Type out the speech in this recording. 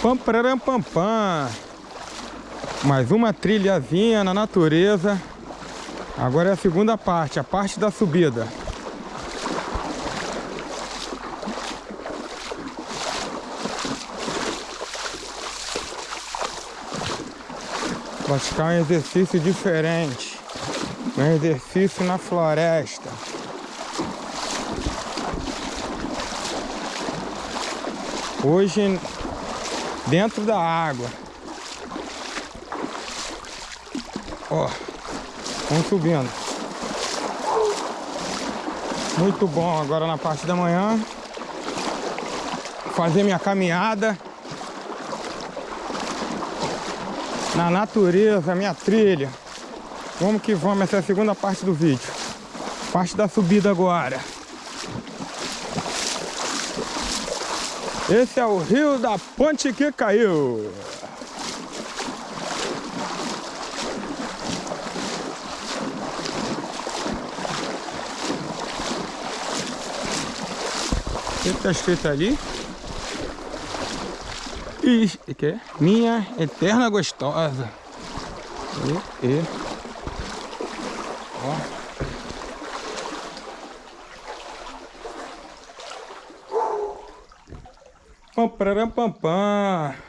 Pam, pararam, pam, pam. Mais uma trilhazinha na natureza. Agora é a segunda parte, a parte da subida. Praticar um exercício diferente. Um exercício na floresta. Hoje dentro da água. Ó, vamos subindo. Muito bom agora na parte da manhã. Fazer minha caminhada. Na natureza, minha trilha. Vamos que vamos, essa é a segunda parte do vídeo. Parte da subida agora. Esse é o rio da ponte que caiu. O que está escrito ali? E, que? Minha eterna gostosa. E, e. Ó. Pam, pararam, pam, pam.